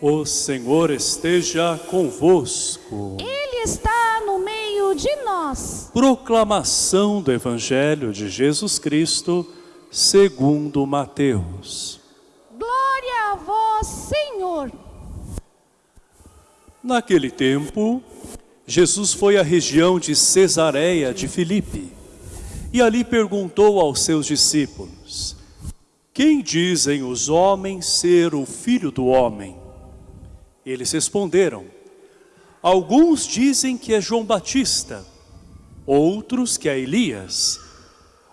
O Senhor esteja convosco. Ele está no meio de nós. Proclamação do Evangelho de Jesus Cristo, segundo Mateus. Glória a vós, Senhor. Naquele tempo, Jesus foi à região de Cesareia de Filipe e ali perguntou aos seus discípulos: Quem dizem os homens ser o filho do homem? Eles responderam, alguns dizem que é João Batista, outros que é Elias,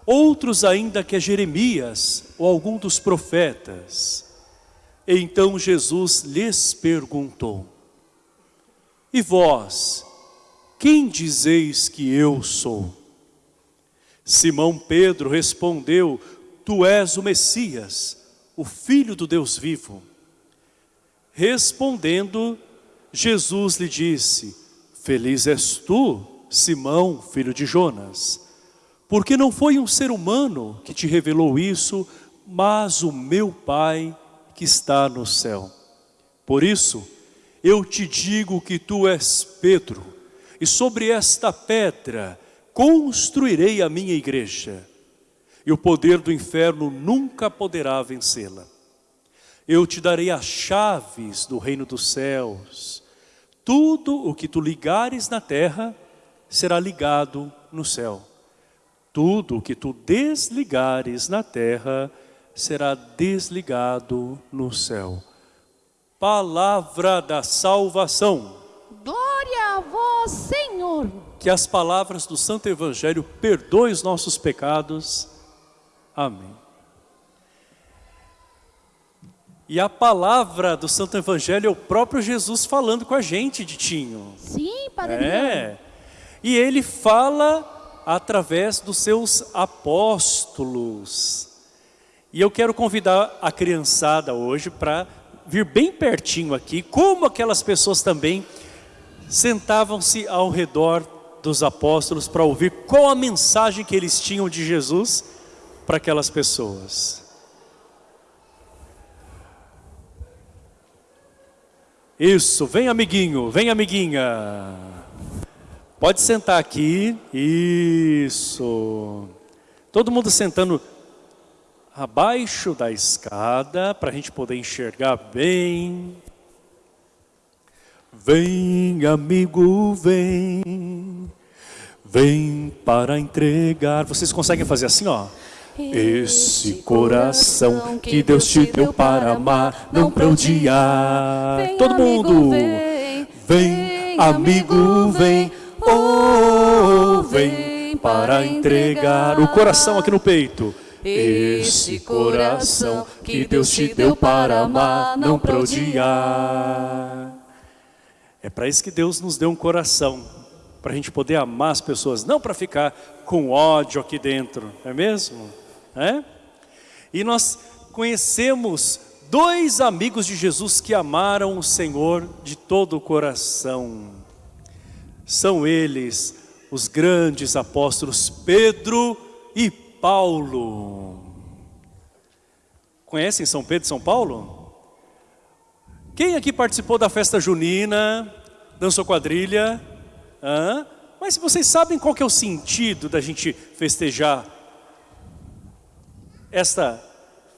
outros ainda que é Jeremias ou algum dos profetas. Então Jesus lhes perguntou, e vós, quem dizeis que eu sou? Simão Pedro respondeu, tu és o Messias, o Filho do Deus vivo. Respondendo, Jesus lhe disse, Feliz és tu, Simão, filho de Jonas, porque não foi um ser humano que te revelou isso, mas o meu Pai que está no céu. Por isso, eu te digo que tu és Pedro, e sobre esta pedra construirei a minha igreja, e o poder do inferno nunca poderá vencê-la. Eu te darei as chaves do reino dos céus. Tudo o que tu ligares na terra será ligado no céu. Tudo o que tu desligares na terra será desligado no céu. Palavra da salvação. Glória a vós, Senhor. Que as palavras do Santo Evangelho perdoem os nossos pecados. Amém. E a palavra do Santo Evangelho é o próprio Jesus falando com a gente, Ditinho. Sim, Padre É. E ele fala através dos seus apóstolos. E eu quero convidar a criançada hoje para vir bem pertinho aqui, como aquelas pessoas também sentavam-se ao redor dos apóstolos para ouvir qual a mensagem que eles tinham de Jesus para aquelas pessoas. Isso, vem amiguinho, vem amiguinha. Pode sentar aqui. Isso. Todo mundo sentando abaixo da escada para a gente poder enxergar bem. Vem, amigo, vem. Vem para entregar. Vocês conseguem fazer assim, ó? Esse coração que Deus te deu para amar, não para odiar. Todo mundo, vem, amigo, vem, oh, vem para entregar o coração aqui no peito. Esse coração que Deus te deu para amar, não para odiar. É para isso que Deus nos deu um coração, para a gente poder amar as pessoas, não para ficar com ódio aqui dentro, não é mesmo? É? E nós conhecemos dois amigos de Jesus que amaram o Senhor de todo o coração. São eles os grandes apóstolos Pedro e Paulo. Conhecem São Pedro e São Paulo? Quem aqui participou da festa junina, dançou quadrilha? Hã? Mas vocês sabem qual que é o sentido da gente festejar esta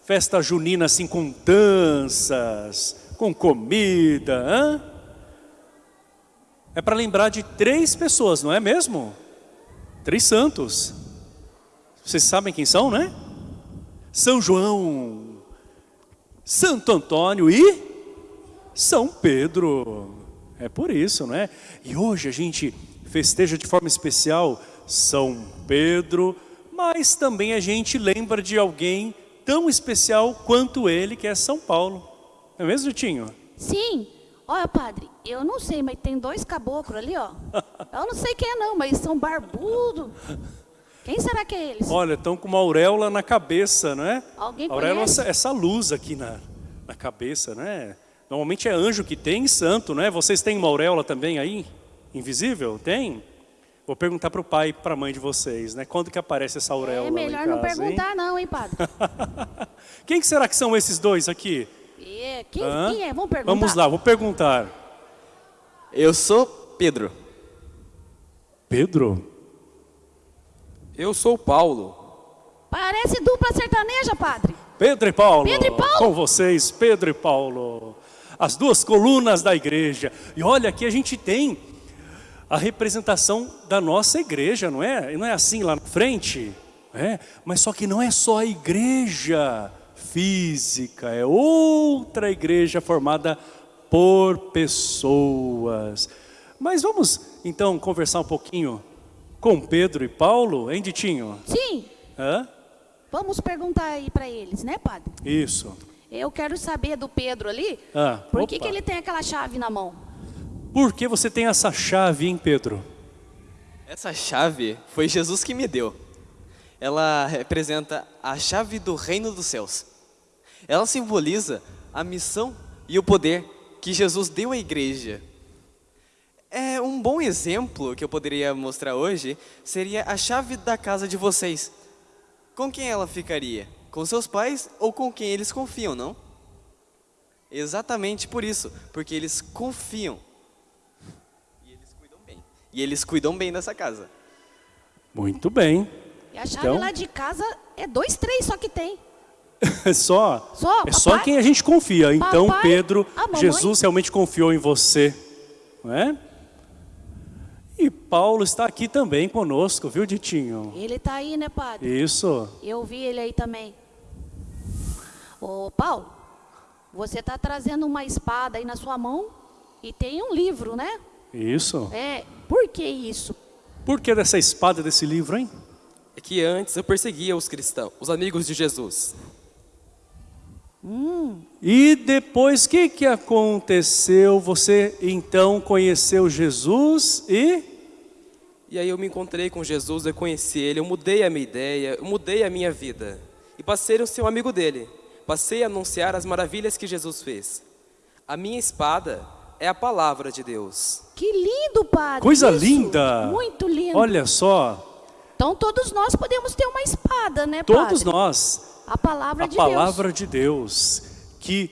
festa junina assim com danças, com comida? Hã? É para lembrar de três pessoas, não é mesmo? Três santos. Vocês sabem quem são, né? São João, Santo Antônio e São Pedro. É por isso, né? E hoje a gente festeja de forma especial São Pedro, mas também a gente lembra de alguém tão especial quanto ele, que é São Paulo. Não é mesmo, Tinho? Sim. Olha, padre, eu não sei, mas tem dois caboclos ali, ó. Eu não sei quem é não, mas são barbudos. Quem será que é eles? Olha, estão com uma auréola na cabeça, não é? Alguém auréola é conhece? essa, essa luz aqui na, na cabeça, né? Normalmente é anjo que tem e santo, né? Vocês têm uma auréola também aí? Invisível? Tem? Vou perguntar para o pai e para a mãe de vocês, né? Quando que aparece essa auréola É lá em melhor não casa, hein? perguntar não, hein, padre? Quem que será que são esses dois aqui? É, quem, quem é? Vamos perguntar. Vamos lá, vou perguntar. Eu sou Pedro. Pedro? Eu sou Paulo. Parece dupla sertaneja, padre. Pedro e Paulo. Pedro e Paulo. Com vocês, Pedro e Paulo. As duas colunas da igreja. E olha, aqui a gente tem a representação da nossa igreja, não é? Não é assim lá na frente? É, mas só que não é só a igreja física, é outra igreja formada por pessoas. Mas vamos então conversar um pouquinho com Pedro e Paulo, hein, Ditinho? Sim. Hã? Vamos perguntar aí para eles, né, padre? Isso. Eu quero saber do Pedro ali, Ah, por que, que ele tem aquela chave na mão? Por que você tem essa chave, hein, Pedro? Essa chave foi Jesus que me deu. Ela representa a chave do reino dos céus. Ela simboliza a missão e o poder que Jesus deu à igreja. É um bom exemplo que eu poderia mostrar hoje seria a chave da casa de vocês. Com quem ela ficaria? Com seus pais ou com quem eles confiam, não? Exatamente por isso, porque eles confiam. E eles cuidam bem. E eles cuidam bem dessa casa. Muito bem. E a chave Então- lá de casa é dois, três só que tem. É só, Só, é só papai? quem a gente confia. Então, Papai, Pedro, a mamãe? Jesus realmente confiou em você. Não é? E Paulo está aqui também conosco, viu, Ditinho? Ele tá aí, né, padre? Isso. Eu vi ele aí também. Ô, Paulo, você tá trazendo uma espada aí na sua mão e tem um livro, né? Isso. É, por que isso? Por que dessa espada desse livro, hein? É que antes eu perseguia os cristãos, os amigos de Jesus. E depois, o que, que aconteceu? Você então conheceu Jesus e... E aí eu me encontrei com Jesus, eu conheci ele, eu mudei a minha ideia, eu mudei a minha vida. E passei a ser um amigo dele. Passei a anunciar as maravilhas que Jesus fez. A minha espada é a palavra de Deus. Que lindo, padre. Coisa isso. linda! Muito lindo. Olha só, Então todos nós podemos ter uma espada, né, todos padre? nós A palavra a de palavra de Deus que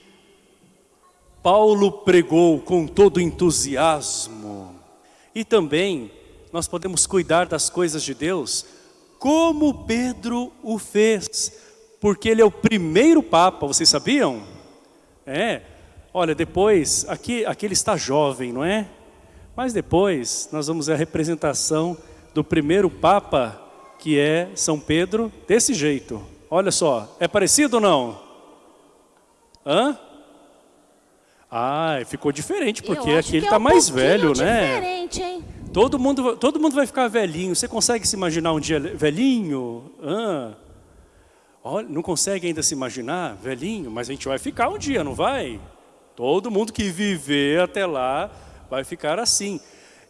Paulo pregou com todo entusiasmo. E também nós podemos cuidar das coisas de Deus como Pedro o fez, porque ele é o primeiro papa, vocês sabiam? É. Olha, depois aqui aqui ele está jovem, não é? Mas depois nós vamos ver a representação do primeiro papa, que é São Pedro, desse jeito. Olha só, é parecido ou não? Hã? Ah, ficou diferente, porque aqui ele que é está um mais velho, né? diferente, hein? Todo mundo, todo mundo vai ficar velhinho. Você consegue se imaginar um dia velhinho? Hã? Olha, não consegue ainda se imaginar velhinho? Mas a gente vai ficar um dia, não vai? Todo mundo que viver até lá vai ficar assim.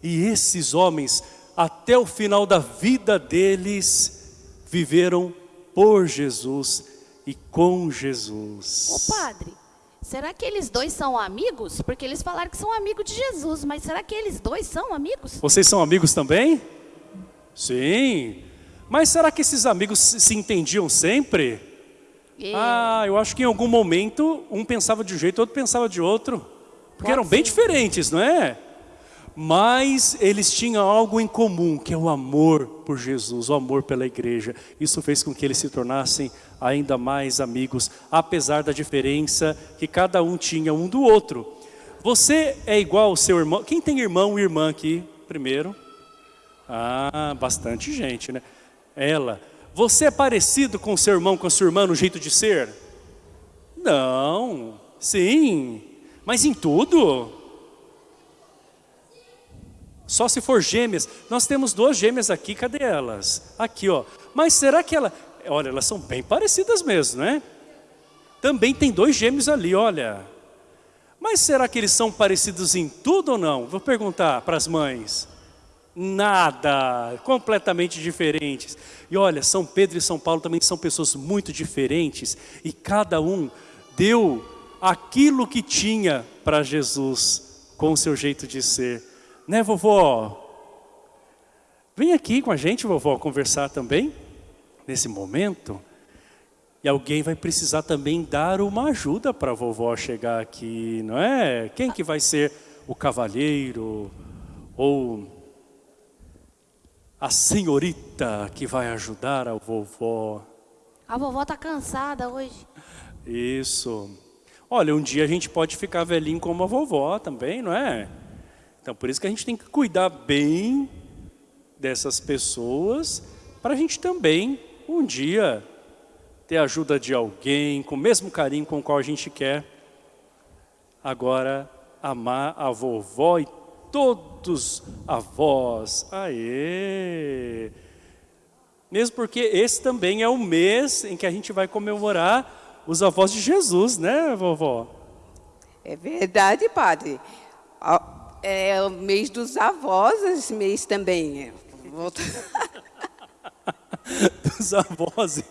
E esses homens, até o final da vida deles, viveram por Jesus e com Jesus. Ô, padre, será que eles dois são amigos? Porque eles falaram que são amigos de Jesus, mas será que eles dois são amigos? Vocês são amigos também? Sim. Mas será que esses amigos se se entendiam sempre? Ah, eu acho que em algum momento um pensava de um jeito, outro pensava de outro. Porque eram bem diferentes, não é? Mas eles tinham algo em comum, que é o amor por Jesus, o amor pela igreja. Isso fez com que eles se tornassem ainda mais amigos, apesar da diferença que cada um tinha um do outro. Você é igual ao seu irmão. Quem tem irmão e irmã aqui, primeiro? Ah, bastante gente, né? Ela. Você é parecido com seu irmão, com a sua irmã no jeito de ser? Não. Sim. Mas em tudo? Só se for gêmeas. Nós temos duas gêmeas aqui, cadê elas? Aqui, ó. Mas será que ela... Olha, elas são bem parecidas mesmo, né? Também tem dois gêmeos ali, olha. Mas será que eles são parecidos em tudo ou não? Vou perguntar para as mães. Nada, completamente diferentes. E olha, São Pedro e São Paulo também são pessoas muito diferentes. E cada um deu aquilo que tinha para Jesus, com o seu jeito de ser. Né, vovó? Vem aqui com a gente, vovó, conversar também, nesse momento. E alguém vai precisar também dar uma ajuda para a vovó chegar aqui, não é? Quem que vai ser o cavalheiro ou a senhorita que vai ajudar a vovó? A vovó está cansada hoje. Isso. Olha, um dia a gente pode ficar velhinho como a vovó também, não é? Então, por isso que a gente tem que cuidar bem dessas pessoas, para a gente também, um dia, ter a ajuda de alguém, com o mesmo carinho com o qual a gente quer, agora, amar a vovó e todos avós. Aê! Mesmo porque esse também é o mês em que a gente vai comemorar os avós de Jesus, né, vovó? É verdade, padre é o mês dos avós, esse mês também. É. dos avós.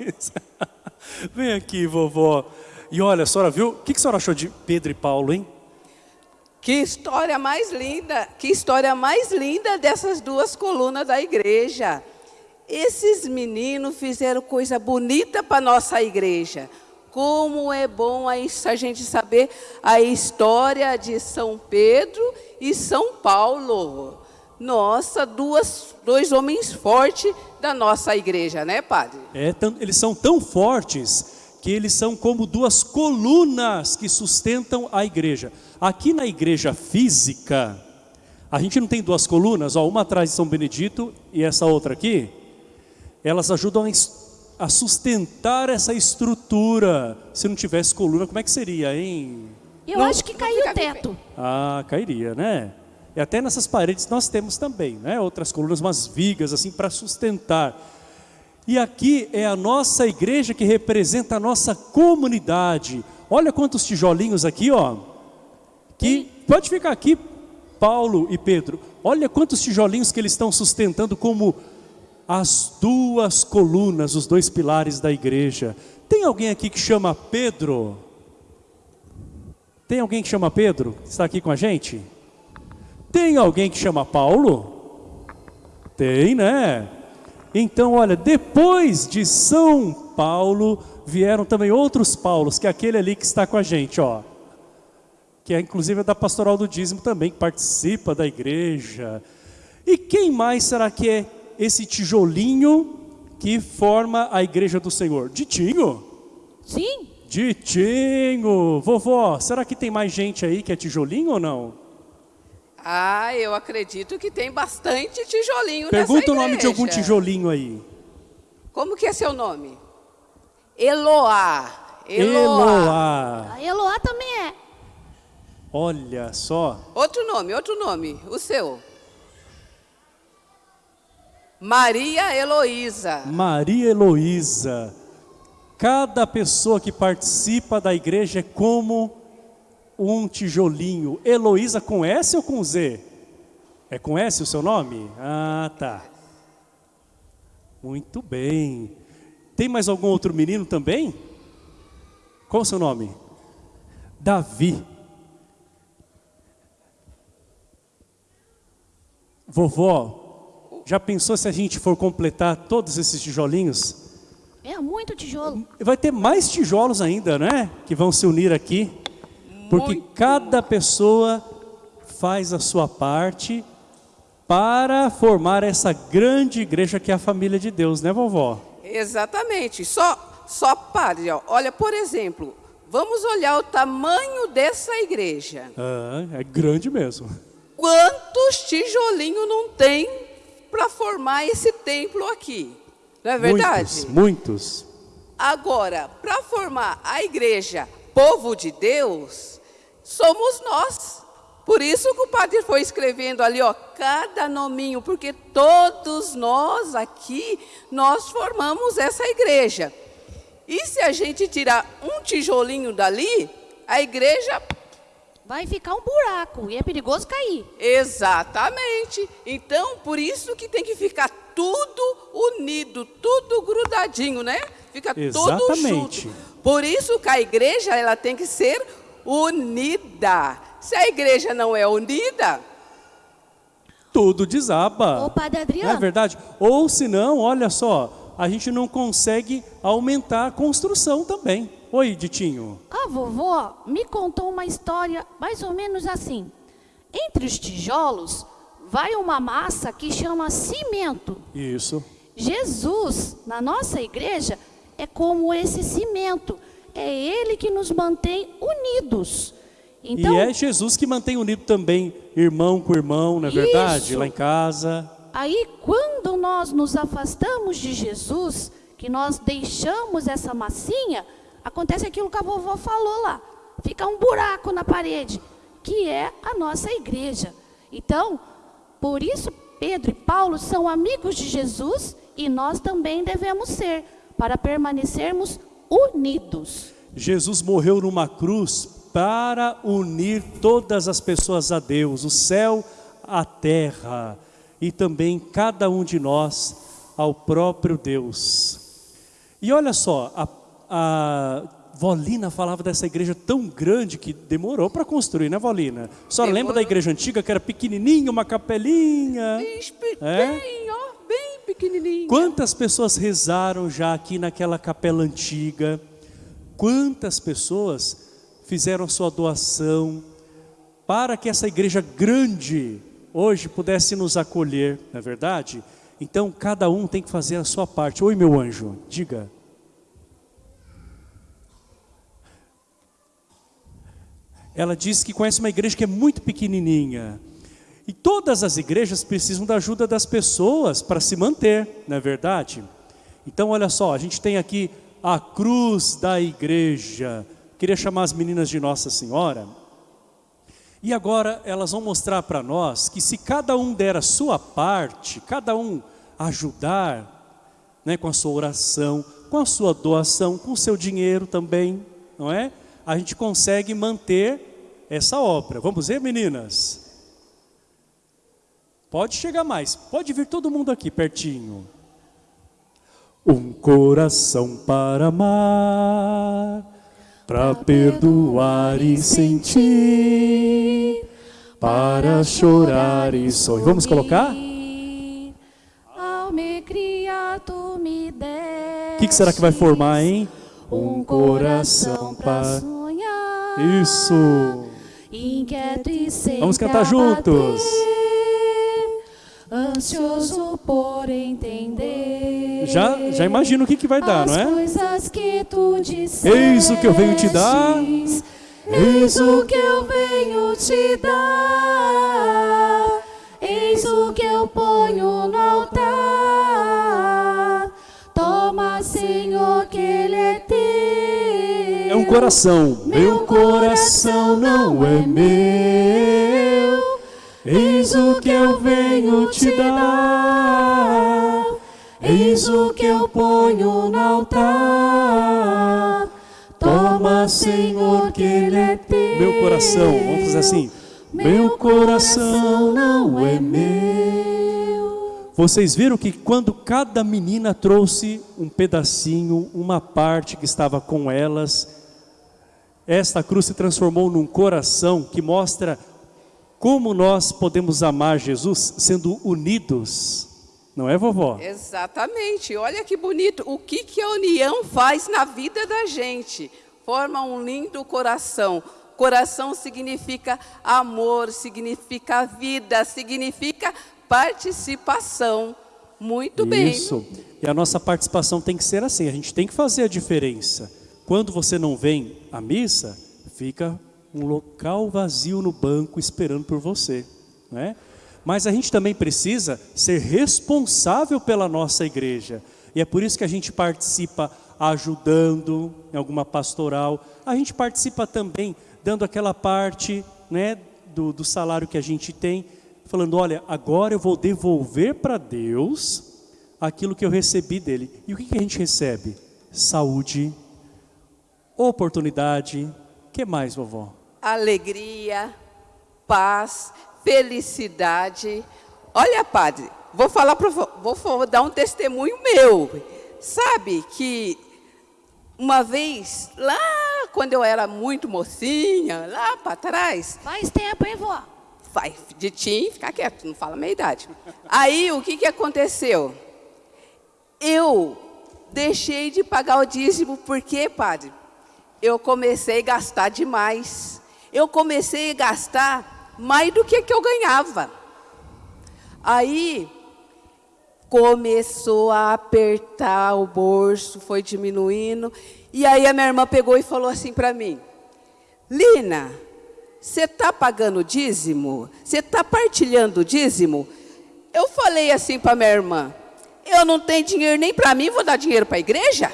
Vem aqui, vovó. E olha, a senhora viu? O que a senhora achou de Pedro e Paulo, hein? Que história mais linda, que história mais linda dessas duas colunas da igreja. Esses meninos fizeram coisa bonita para nossa igreja. Como é bom a gente saber a história de São Pedro e São Paulo. Nossa, duas, dois homens fortes da nossa igreja, né, padre? É, eles são tão fortes que eles são como duas colunas que sustentam a igreja. Aqui na igreja física, a gente não tem duas colunas, ó, uma atrás de São Benedito e essa outra aqui. Elas ajudam a sustentar essa estrutura. Se não tivesse coluna, como é que seria, hein? Eu não, acho que caiu o teto. Ah, cairia, né? E até nessas paredes nós temos também, né? Outras colunas, umas vigas assim para sustentar. E aqui é a nossa igreja que representa a nossa comunidade. Olha quantos tijolinhos aqui, ó. Que pode ficar aqui, Paulo e Pedro. Olha quantos tijolinhos que eles estão sustentando como as duas colunas, os dois pilares da igreja. Tem alguém aqui que chama Pedro? Tem alguém que chama Pedro? Está aqui com a gente? Tem alguém que chama Paulo? Tem, né? Então, olha, depois de São Paulo, vieram também outros Paulos, que é aquele ali que está com a gente, ó. Que é inclusive da pastoral do dízimo também, que participa da igreja. E quem mais será que é esse tijolinho que forma a igreja do Senhor? Ditinho? Sim. Ditinho. Vovó, será que tem mais gente aí que é tijolinho ou não? Ah, eu acredito que tem bastante tijolinho Pergunta o nome de algum tijolinho aí. Como que é seu nome? Eloá. Eloá. A Eloá também é. Olha só. Outro nome, outro nome. O seu? Maria Heloísa. Maria Heloísa. Cada pessoa que participa da igreja é como um tijolinho. Heloísa com S ou com Z? É com S o seu nome? Ah, tá. Muito bem. Tem mais algum outro menino também? Qual o seu nome? Davi. Vovó, já pensou se a gente for completar todos esses tijolinhos? É muito tijolo. Vai ter mais tijolos ainda, né? Que vão se unir aqui. Porque Muito cada pessoa faz a sua parte para formar essa grande igreja que é a família de Deus, né, vovó? Exatamente. Só, só pare. Ó. Olha, por exemplo, vamos olhar o tamanho dessa igreja. Ah, é grande mesmo. Quantos tijolinhos não tem para formar esse templo aqui? Não é verdade? Muitos, muitos. Agora, para formar a igreja povo de Deus, somos nós. Por isso que o padre foi escrevendo ali, ó, cada nominho, porque todos nós aqui, nós formamos essa igreja. E se a gente tirar um tijolinho dali, a igreja Vai ficar um buraco e é perigoso cair. Exatamente. Então, por isso que tem que ficar tudo unido, tudo grudadinho, né? Fica tudo Exatamente. junto. Por isso que a igreja ela tem que ser unida. Se a igreja não é unida, Tudo desaba. Ô, Padre Não é Adriano, verdade? Ou senão, olha só, a gente não consegue aumentar a construção também. Oi, Ditinho. a vovó me contou uma história mais ou menos assim. Entre os tijolos vai uma massa que chama cimento. Isso. Jesus, na nossa igreja, é como esse cimento. É ele que nos mantém unidos. Então, e é Jesus que mantém unido também irmão com irmão, não é verdade? Isso. Lá em casa. aí quando nós nos afastamos de Jesus, que nós deixamos essa massinha, acontece aquilo que a vovó falou lá. Fica um buraco na parede, que é a nossa igreja. Então, por isso Pedro e Paulo são amigos de Jesus e nós também devemos ser, para permanecermos unidos. Jesus morreu numa cruz para unir todas as pessoas a Deus, o céu, a terra e também cada um de nós ao próprio Deus. E olha só, a, a Volina falava dessa igreja tão grande que demorou para construir, né, Volina? Só lembra Demorou. da igreja antiga que era pequenininha, uma capelinha? bem, É? bem, ó, bem pequenininho. Quantas pessoas rezaram já aqui naquela capela antiga? Quantas pessoas fizeram sua doação para que essa igreja grande hoje pudesse nos acolher, não é verdade? Então cada um tem que fazer a sua parte. Oi, meu anjo, diga. Ela disse que conhece uma igreja que é muito pequenininha. E todas as igrejas precisam da ajuda das pessoas para se manter, não é verdade? Então, olha só, a gente tem aqui a cruz da igreja. Queria chamar as meninas de Nossa Senhora. E agora elas vão mostrar para nós que se cada um der a sua parte, cada um ajudar, né, com a sua oração, com a sua doação, com o seu dinheiro também, não é? A gente consegue manter essa obra. Vamos ver, meninas? Pode chegar mais, pode vir todo mundo aqui pertinho. Um coração para amar, para perdoar e sentir, para chorar e sorrir. Vamos colocar? Tu me deste O que, que será que vai formar, hein? Um coração para sonhar. Isso. Inquieto e sem Vamos cantar juntos. Ansioso por entender. Já, já imagino o que, que vai dar, não As é? coisas que tu disseste. Eis o que eu venho te dar. Eis o que eu venho te dar. Eis o que eu ponho no altar. Toma, Senhor, que ele é teu. Coração. Meu coração não é meu. Eis o que eu venho te dar. Eis o que eu ponho no altar. Toma, Senhor, que ele é teu. Meu coração, vamos fazer assim. Meu coração não é meu. Vocês viram que quando cada menina trouxe um pedacinho, uma parte que estava com elas, esta cruz se transformou num coração que mostra como nós podemos amar Jesus sendo unidos. Não é, vovó? Exatamente. Olha que bonito. O que, que a união faz na vida da gente? Forma um lindo coração. Coração significa amor, significa vida, significa participação. Muito bem. Isso. E a nossa participação tem que ser assim, a gente tem que fazer a diferença. Quando você não vem à missa, fica um local vazio no banco esperando por você, né? Mas a gente também precisa ser responsável pela nossa igreja. E é por isso que a gente participa ajudando em alguma pastoral. A gente participa também dando aquela parte né, do, do salário que a gente tem, falando, olha, agora eu vou devolver para Deus aquilo que eu recebi dele. E o que, que a gente recebe? Saúde, oportunidade, que mais, vovó? Alegria, paz, felicidade. Olha, padre, vou falar para vou, vou dar um testemunho meu. Sabe que uma vez, lá quando eu era muito mocinha, lá para trás. Faz tempo, hein, vó? Vai, de tim, fica quieto, não fala a minha idade. Aí o que, que aconteceu? Eu deixei de pagar o dízimo, por quê, padre? Eu comecei a gastar demais. Eu comecei a gastar mais do que, que eu ganhava. Aí começou a apertar o bolso, foi diminuindo. E aí a minha irmã pegou e falou assim para mim: Lina, você está pagando dízimo? Você está partilhando dízimo? Eu falei assim para minha irmã: Eu não tenho dinheiro nem para mim, vou dar dinheiro para a igreja?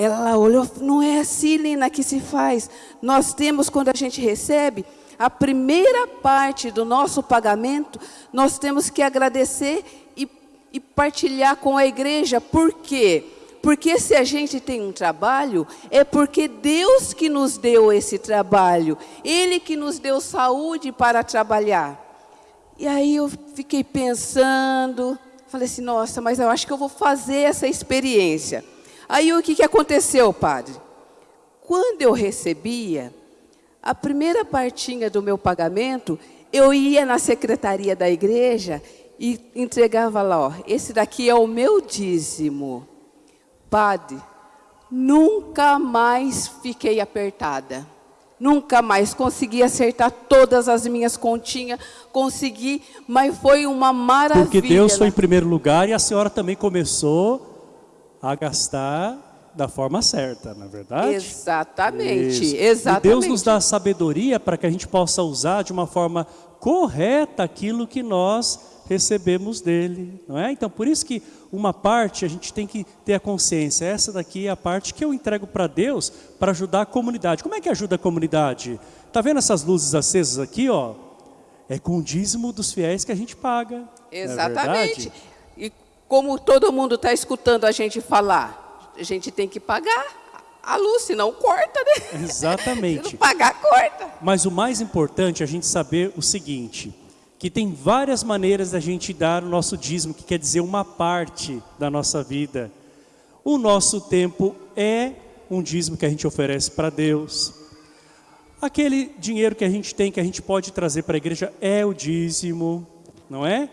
Ela olhou, não é assim, Lina, que se faz. Nós temos, quando a gente recebe, a primeira parte do nosso pagamento, nós temos que agradecer e, e partilhar com a igreja. Por quê? Porque se a gente tem um trabalho, é porque Deus que nos deu esse trabalho. Ele que nos deu saúde para trabalhar. E aí eu fiquei pensando, falei assim, nossa, mas eu acho que eu vou fazer essa experiência. Aí o que, que aconteceu, padre? Quando eu recebia, a primeira partinha do meu pagamento, eu ia na secretaria da igreja e entregava lá, ó, esse daqui é o meu dízimo. Padre, nunca mais fiquei apertada. Nunca mais consegui acertar todas as minhas continhas, consegui, mas foi uma maravilha. Porque Deus foi em primeiro lugar e a senhora também começou a gastar da forma certa, na é verdade? Exatamente, Isso. exatamente. E Deus nos dá sabedoria para que a gente possa usar de uma forma correta aquilo que nós recebemos dele, não é? Então, por isso que uma parte a gente tem que ter a consciência, essa daqui é a parte que eu entrego para Deus para ajudar a comunidade. Como é que ajuda a comunidade? Tá vendo essas luzes acesas aqui, ó? É com o dízimo dos fiéis que a gente paga. é Exatamente. e como todo mundo está escutando a gente falar, a gente tem que pagar a luz, senão corta, né? Exatamente. Se não pagar, corta. Mas o mais importante é a gente saber o seguinte, que tem várias maneiras da gente dar o nosso dízimo, que quer dizer uma parte da nossa vida. O nosso tempo é um dízimo que a gente oferece para Deus. Aquele dinheiro que a gente tem, que a gente pode trazer para a igreja, é o dízimo, não é?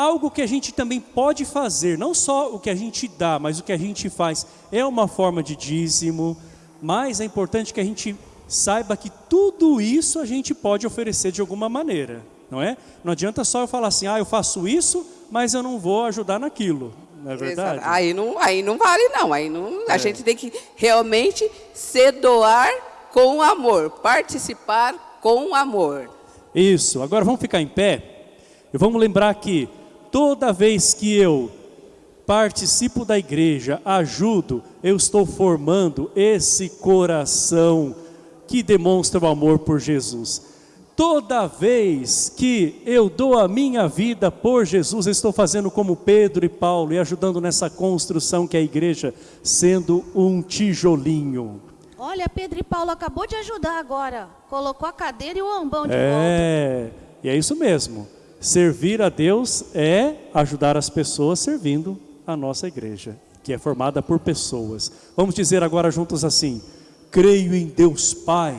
Algo que a gente também pode fazer, não só o que a gente dá, mas o que a gente faz é uma forma de dízimo, mas é importante que a gente saiba que tudo isso a gente pode oferecer de alguma maneira, não é? Não adianta só eu falar assim, ah, eu faço isso, mas eu não vou ajudar naquilo, não é verdade? Aí não, aí não vale não, aí não, a é. gente tem que realmente se doar com amor, participar com amor. Isso, agora vamos ficar em pé e vamos lembrar que toda vez que eu participo da igreja, ajudo, eu estou formando esse coração que demonstra o amor por Jesus. Toda vez que eu dou a minha vida por Jesus, eu estou fazendo como Pedro e Paulo e ajudando nessa construção que é a igreja, sendo um tijolinho. Olha, Pedro e Paulo acabou de ajudar agora. Colocou a cadeira e o ambão de é, volta. É, e é isso mesmo. Servir a Deus é ajudar as pessoas servindo a nossa igreja, que é formada por pessoas. Vamos dizer agora juntos assim: creio em Deus Pai.